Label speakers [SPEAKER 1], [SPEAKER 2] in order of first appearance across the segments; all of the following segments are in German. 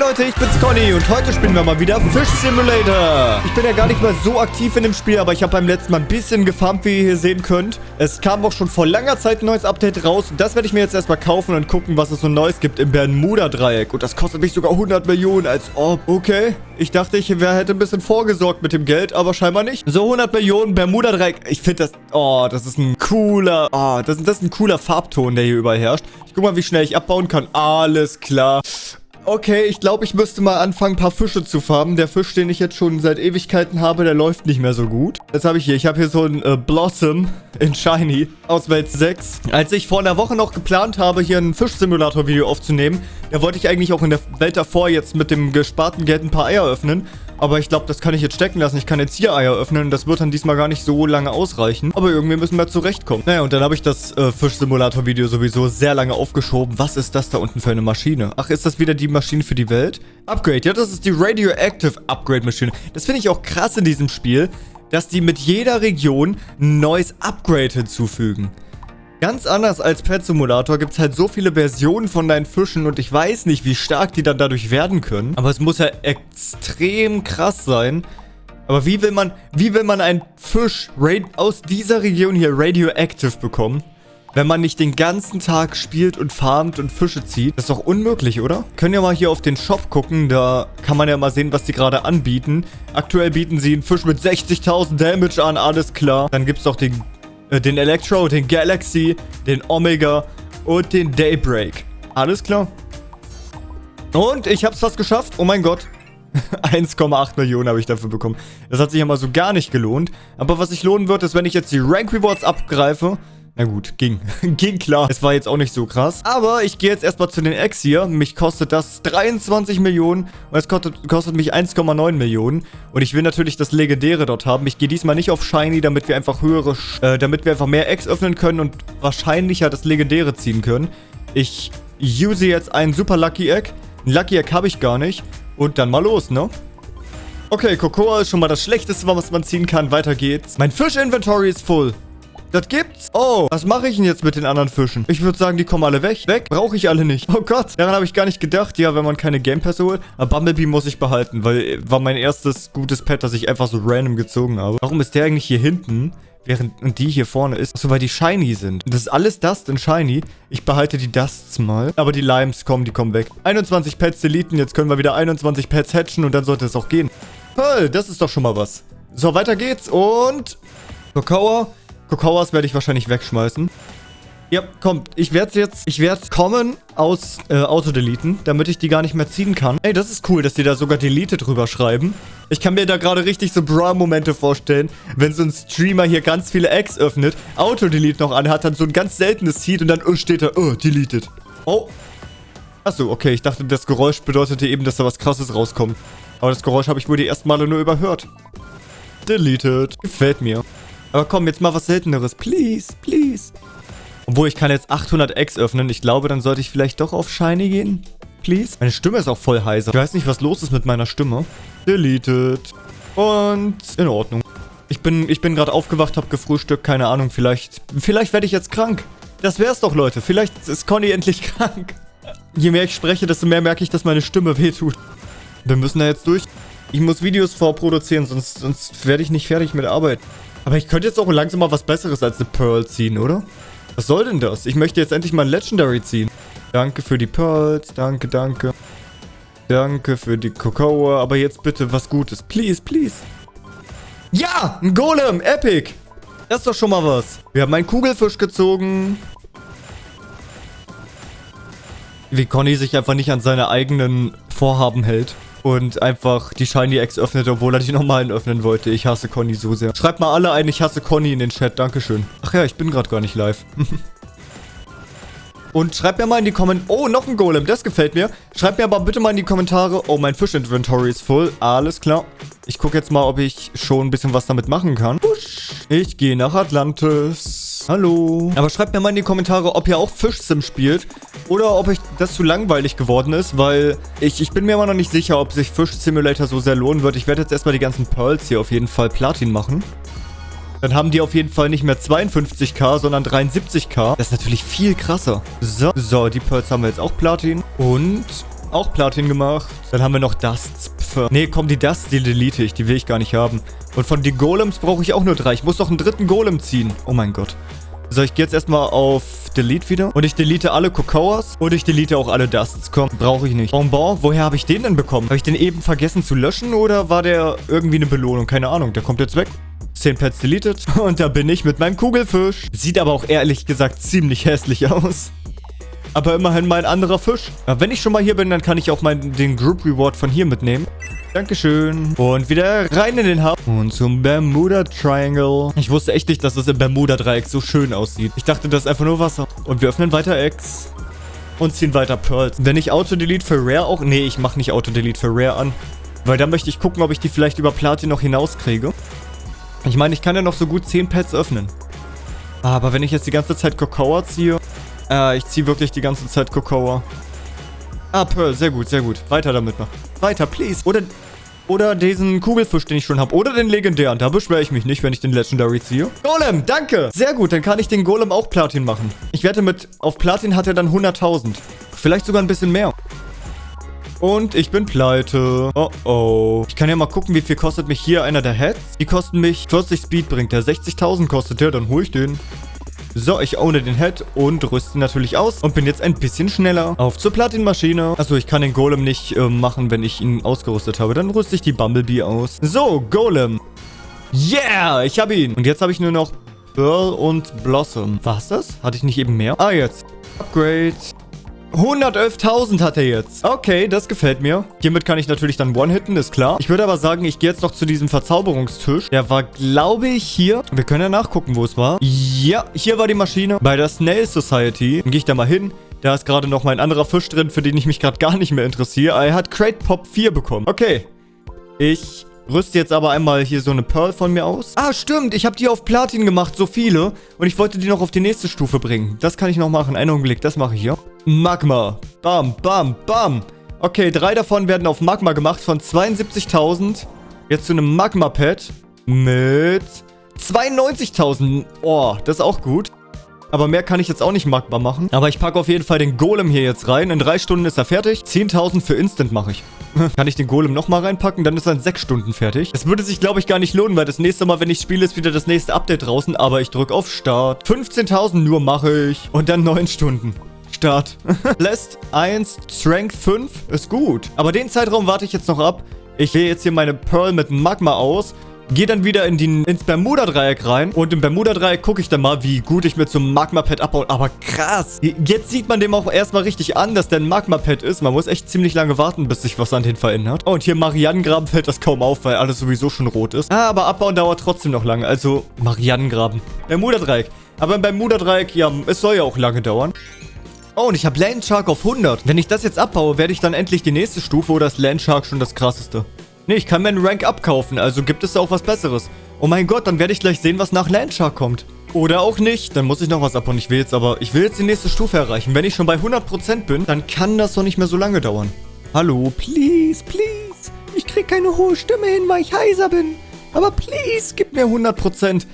[SPEAKER 1] Leute, ich bin's Conny und heute spielen wir mal wieder Fish Simulator. Ich bin ja gar nicht mal so aktiv in dem Spiel, aber ich habe beim letzten Mal ein bisschen gefarmt, wie ihr hier sehen könnt. Es kam auch schon vor langer Zeit ein neues Update raus das werde ich mir jetzt erstmal kaufen und gucken, was es so Neues gibt im Bermuda-Dreieck. Und das kostet mich sogar 100 Millionen, als ob. Okay, ich dachte, ich hätte ein bisschen vorgesorgt mit dem Geld, aber scheinbar nicht. So 100 Millionen Bermuda-Dreieck. Ich finde das... Oh, das ist ein cooler... Oh, das, das ist ein cooler Farbton, der hier überall herrscht. Ich guck mal, wie schnell ich abbauen kann. Alles klar. Okay, ich glaube, ich müsste mal anfangen, ein paar Fische zu farmen. Der Fisch, den ich jetzt schon seit Ewigkeiten habe, der läuft nicht mehr so gut. Jetzt habe ich hier, ich habe hier so ein äh, Blossom in Shiny aus Welt 6. Als ich vor einer Woche noch geplant habe, hier ein Fischsimulator-Video aufzunehmen, da wollte ich eigentlich auch in der Welt davor jetzt mit dem gesparten Geld ein paar Eier öffnen. Aber ich glaube, das kann ich jetzt stecken lassen. Ich kann jetzt hier Eier öffnen. Das wird dann diesmal gar nicht so lange ausreichen. Aber irgendwie müssen wir zurechtkommen. Naja, und dann habe ich das äh, Fischsimulator-Video sowieso sehr lange aufgeschoben. Was ist das da unten für eine Maschine? Ach, ist das wieder die Maschine für die Welt? Upgrade. Ja, das ist die Radioactive Upgrade-Maschine. Das finde ich auch krass in diesem Spiel, dass die mit jeder Region ein neues Upgrade hinzufügen. Ganz anders als Pet Simulator gibt es halt so viele Versionen von deinen Fischen und ich weiß nicht, wie stark die dann dadurch werden können. Aber es muss ja extrem krass sein. Aber wie will man, wie will man einen Fisch aus dieser Region hier radioactive bekommen? Wenn man nicht den ganzen Tag spielt und farmt und Fische zieht. Das ist doch unmöglich, oder? Können ja mal hier auf den Shop gucken. Da kann man ja mal sehen, was die gerade anbieten. Aktuell bieten sie einen Fisch mit 60.000 Damage an. Alles klar. Dann gibt es doch den äh, den Electro, den Galaxy, den Omega und den Daybreak. Alles klar. Und ich habe es fast geschafft. Oh mein Gott. 1,8 Millionen habe ich dafür bekommen. Das hat sich ja mal so gar nicht gelohnt. Aber was sich lohnen wird, ist, wenn ich jetzt die Rank Rewards abgreife na gut, ging. ging klar. Es war jetzt auch nicht so krass. Aber ich gehe jetzt erstmal zu den Eggs hier. Mich kostet das 23 Millionen. Und es kostet, kostet mich 1,9 Millionen. Und ich will natürlich das Legendäre dort haben. Ich gehe diesmal nicht auf Shiny, damit wir einfach höhere... Äh, damit wir einfach mehr Eggs öffnen können und wahrscheinlicher das Legendäre ziehen können. Ich use jetzt ein Super Lucky Egg. Ein Lucky Egg habe ich gar nicht. Und dann mal los, ne? Okay, Cocoa ist schon mal das Schlechteste, was man ziehen kann. Weiter geht's. Mein Fisch-Inventory ist full. Das gibt's. Oh, was mache ich denn jetzt mit den anderen Fischen? Ich würde sagen, die kommen alle weg. Weg? Brauche ich alle nicht. Oh Gott, daran habe ich gar nicht gedacht. Ja, wenn man keine Game Pässe holt. Aber Bumblebee muss ich behalten, weil äh, war mein erstes gutes Pet, das ich einfach so random gezogen habe. Warum ist der eigentlich hier hinten? Während die hier vorne ist. Achso, weil die Shiny sind. Das ist alles Dust und Shiny. Ich behalte die Dusts mal. Aber die Limes kommen, die kommen weg. 21 Pets deleten. Jetzt können wir wieder 21 Pets hatchen und dann sollte es auch gehen. Toll, das ist doch schon mal was. So, weiter geht's und... Kokawa, Kokawas werde ich wahrscheinlich wegschmeißen. Ja, komm, ich werde jetzt, ich werde kommen aus äh, Autodeleten, damit ich die gar nicht mehr ziehen kann. Ey, das ist cool, dass die da sogar Delete drüber schreiben. Ich kann mir da gerade richtig so Bra-Momente vorstellen, wenn so ein Streamer hier ganz viele Eggs öffnet, Autodelete noch anhat, dann so ein ganz seltenes Seed und dann oh, steht da, oh, deleted. Oh. Achso, okay, ich dachte, das Geräusch bedeutete eben, dass da was krasses rauskommt. Aber das Geräusch habe ich wohl die ersten Male nur überhört. Deleted. Gefällt mir. Aber komm, jetzt mal was Selteneres. Please, please. Obwohl, ich kann jetzt 800 Eggs öffnen. Ich glaube, dann sollte ich vielleicht doch auf Shiny gehen. Please. Meine Stimme ist auch voll heiser. Ich weiß nicht, was los ist mit meiner Stimme. Deleted. Und in Ordnung. Ich bin, ich bin gerade aufgewacht, habe gefrühstückt. Keine Ahnung, vielleicht... Vielleicht werde ich jetzt krank. Das wär's doch, Leute. Vielleicht ist Conny endlich krank. Je mehr ich spreche, desto mehr merke ich, dass meine Stimme wehtut. Wir müssen da jetzt durch. Ich muss Videos vorproduzieren, sonst, sonst werde ich nicht fertig mit Arbeit. Aber ich könnte jetzt auch langsam mal was Besseres als eine Pearl ziehen, oder? Was soll denn das? Ich möchte jetzt endlich mal ein Legendary ziehen. Danke für die Pearls. Danke, danke. Danke für die Cocoa. Aber jetzt bitte was Gutes. Please, please. Ja! Ein Golem! Epic! Das ist doch schon mal was. Wir haben einen Kugelfisch gezogen. Wie Conny sich einfach nicht an seine eigenen Vorhaben hält und einfach die Shiny Eggs öffnet, obwohl er die normalen öffnen wollte. Ich hasse Conny so sehr. Schreibt mal alle ein, ich hasse Conny in den Chat. Dankeschön. Ach ja, ich bin gerade gar nicht live. Und schreibt mir mal in die Kommentare... Oh, noch ein Golem. Das gefällt mir. Schreibt mir aber bitte mal in die Kommentare... Oh, mein Fisch-Inventory ist voll. Alles klar. Ich gucke jetzt mal, ob ich schon ein bisschen was damit machen kann. Ich gehe nach Atlantis. Hallo. Aber schreibt mir mal in die Kommentare, ob ihr auch Fischsim spielt oder ob euch das zu langweilig geworden ist, weil ich, ich bin mir immer noch nicht sicher, ob sich Fish Simulator so sehr lohnen wird. Ich werde jetzt erstmal die ganzen Pearls hier auf jeden Fall Platin machen. Dann haben die auf jeden Fall nicht mehr 52k, sondern 73k. Das ist natürlich viel krasser. So, so, die Pearls haben wir jetzt auch Platin. Und auch Platin gemacht. Dann haben wir noch Dusts. Nee, komm, die Dusts, die delete ich. Die will ich gar nicht haben. Und von den Golems brauche ich auch nur drei. Ich muss noch einen dritten Golem ziehen. Oh mein Gott. So, ich gehe jetzt erstmal auf Delete wieder. Und ich delete alle Kokoas. Und ich delete auch alle Dusts. Komm, brauche ich nicht. Bonbon, woher habe ich den denn bekommen? Habe ich den eben vergessen zu löschen? Oder war der irgendwie eine Belohnung? Keine Ahnung. Der kommt jetzt weg. 10 Pets deleted. Und da bin ich mit meinem Kugelfisch. Sieht aber auch ehrlich gesagt ziemlich hässlich aus. Aber immerhin mein anderer Fisch. Aber wenn ich schon mal hier bin, dann kann ich auch mal den Group Reward von hier mitnehmen. Dankeschön. Und wieder rein in den Hub. Und zum Bermuda Triangle. Ich wusste echt nicht, dass das im Bermuda Dreieck so schön aussieht. Ich dachte, das ist einfach nur Wasser. Und wir öffnen weiter Eggs. Und ziehen weiter Pearls. Wenn ich Auto-Delete für Rare auch... Nee, ich mache nicht Auto-Delete für Rare an. Weil da möchte ich gucken, ob ich die vielleicht über Platin noch hinauskriege. Ich meine, ich kann ja noch so gut 10 Pets öffnen. Aber wenn ich jetzt die ganze Zeit Kokoa ziehe... Äh, ich ziehe wirklich die ganze Zeit Kokoa. Ah, Pearl, sehr gut, sehr gut. Weiter damit noch. Weiter, please. Oder, oder diesen Kugelfisch, den ich schon habe. Oder den legendären. Da beschwere ich mich nicht, wenn ich den Legendary ziehe. Golem, danke. Sehr gut, dann kann ich den Golem auch Platin machen. Ich wette mit, auf Platin hat er dann 100.000. Vielleicht sogar ein bisschen mehr. Und ich bin pleite. Oh oh. Ich kann ja mal gucken, wie viel kostet mich hier einer der Heads. Die kosten mich 40 Speed bringt der. 60.000 kostet der, dann hole ich den. So, ich ohne den Head und rüste natürlich aus und bin jetzt ein bisschen schneller. Auf zur Platin-Maschine. Achso, ich kann den Golem nicht äh, machen, wenn ich ihn ausgerüstet habe. Dann rüste ich die Bumblebee aus. So, Golem. Yeah, ich habe ihn. Und jetzt habe ich nur noch Pearl und Blossom. Was das? Hatte ich nicht eben mehr? Ah, jetzt. Upgrade. 111.000 hat er jetzt. Okay, das gefällt mir. Hiermit kann ich natürlich dann One-Hitten, ist klar. Ich würde aber sagen, ich gehe jetzt noch zu diesem Verzauberungstisch. Der war, glaube ich, hier. Wir können ja nachgucken, wo es war. Ja, hier war die Maschine. Bei der Snail Society. Dann gehe ich da mal hin. Da ist gerade noch mein anderer Fisch drin, für den ich mich gerade gar nicht mehr interessiere. Er hat Crate Pop 4 bekommen. Okay. Ich rüste jetzt aber einmal hier so eine Pearl von mir aus. Ah, stimmt. Ich habe die auf Platin gemacht, so viele. Und ich wollte die noch auf die nächste Stufe bringen. Das kann ich noch machen. Einen Augenblick, das mache ich hier. Magma. Bam, bam, bam. Okay, drei davon werden auf Magma gemacht von 72.000. Jetzt zu einem Magma-Pad mit 92.000. Oh, das ist auch gut. Aber mehr kann ich jetzt auch nicht Magma machen. Aber ich packe auf jeden Fall den Golem hier jetzt rein. In drei Stunden ist er fertig. 10.000 für Instant mache ich. kann ich den Golem nochmal reinpacken? Dann ist er in sechs Stunden fertig. Das würde sich, glaube ich, gar nicht lohnen, weil das nächste Mal, wenn ich spiele, ist wieder das nächste Update draußen. Aber ich drücke auf Start. 15.000 nur mache ich. Und dann neun Stunden. Start. Lässt 1, Strength 5 ist gut. Aber den Zeitraum warte ich jetzt noch ab. Ich wähle jetzt hier meine Pearl mit Magma aus. Gehe dann wieder in die, ins Bermuda-Dreieck rein. Und im Bermuda-Dreieck gucke ich dann mal, wie gut ich so einem Magma-Pad abbaue. Aber krass. Jetzt sieht man dem auch erstmal richtig an, dass der ein Magma-Pad ist. Man muss echt ziemlich lange warten, bis sich was an den verändert. Oh, und hier Marianengraben fällt das kaum auf, weil alles sowieso schon rot ist. Ah, aber abbauen dauert trotzdem noch lange. Also Marianengraben. Bermuda-Dreieck. Aber beim Bermuda-Dreieck, ja, es soll ja auch lange dauern. Oh, und ich habe Landshark auf 100. Wenn ich das jetzt abbaue, werde ich dann endlich die nächste Stufe oder ist Landshark schon das krasseste? Nee, ich kann mir einen Rank abkaufen, also gibt es da auch was Besseres. Oh mein Gott, dann werde ich gleich sehen, was nach Landshark kommt. Oder auch nicht. Dann muss ich noch was abbauen. Ich will jetzt aber... Ich will jetzt die nächste Stufe erreichen. Wenn ich schon bei 100% bin, dann kann das doch nicht mehr so lange dauern. Hallo? Please, please. Ich krieg keine hohe Stimme hin, weil ich heiser bin. Aber please, gib mir 100%.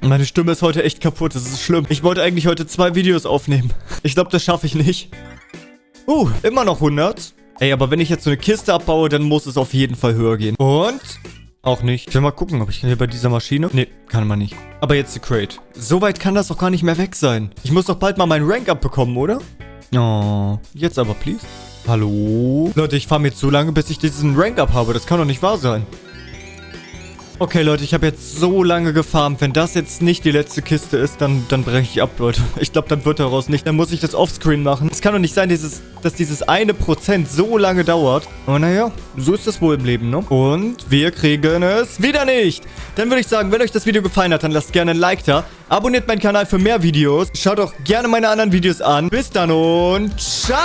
[SPEAKER 1] Meine Stimme ist heute echt kaputt. Das ist schlimm. Ich wollte eigentlich heute zwei Videos aufnehmen. Ich glaube, das schaffe ich nicht. Uh, immer noch 100. Ey, aber wenn ich jetzt so eine Kiste abbaue, dann muss es auf jeden Fall höher gehen. Und... Auch nicht. Ich will mal gucken, ob ich hier bei dieser Maschine... Nee, kann man nicht. Aber jetzt die Crate. So weit kann das doch gar nicht mehr weg sein. Ich muss doch bald mal meinen Rank abbekommen, oder? Oh, jetzt aber, please. Hallo? Leute, ich fahre mir zu lange, bis ich diesen Rank up habe. Das kann doch nicht wahr sein. Okay, Leute, ich habe jetzt so lange gefarmt. Wenn das jetzt nicht die letzte Kiste ist, dann, dann breche ich ab, Leute. Ich glaube, dann wird daraus nicht. Dann muss ich das offscreen machen. Es kann doch nicht sein, dieses, dass dieses eine Prozent so lange dauert. Aber naja, so ist das wohl im Leben, ne? Und wir kriegen es wieder nicht. Dann würde ich sagen, wenn euch das Video gefallen hat, dann lasst gerne ein Like da. Abonniert meinen Kanal für mehr Videos. Schaut auch gerne meine anderen Videos an. Bis dann und ciao!